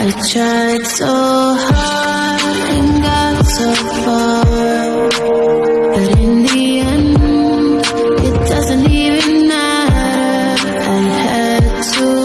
I tried so hard and got so far But in the end, it doesn't even matter. I had to